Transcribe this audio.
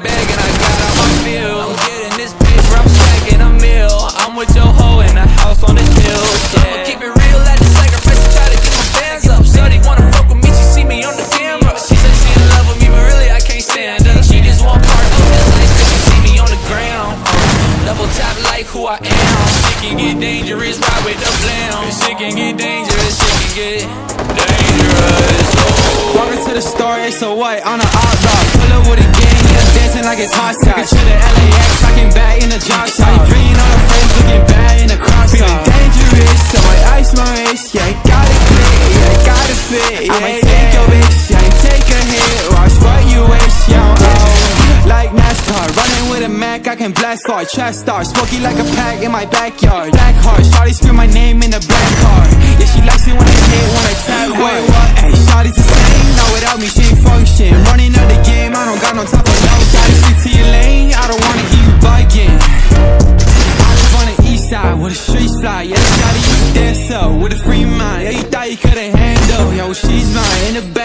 bag and I got all my meal. I'm getting this paper, I'm stacking a meal. I'm with your hoe in a house on the hill. Yeah. I'ma keep it real, I just sacrifice try to get my fans up. Shorty wanna fuck with me, she see me on the camera. She said she in love with me, but really I can't stand her. She just want part of this life, cause she see me on the ground. Uh, double tap like who I am. Shit can get dangerous, ride with the blam. Shit can get dangerous, shit can get dangerous. Walking to the store, it's so white on an outlaw. Pull up with a gang, yeah, dancing like it's hot sauce. to the LAX, talking back in the drop top. Bringing all the friends, looking bad in the crop Feeling dangerous, so I ice my wrist. Yeah, I got it clear, yeah, I got it fit. Yeah, I'ma take your bitch, yeah, take a hit. Watch what you wish, yeah, oh. Like NASCAR, running with a Mac, I can blast hard. Trash star, smoky like a pack in my backyard. Black heart, shawty scream my name in the black game, I don't got no for stick to your lane, I don't wanna hear you bugging. I live on the east side where the streets fly. Yeah, shawty used to dance up with a free mind. Yeah, you thought you couldn't handle. Yo, she's mine in the back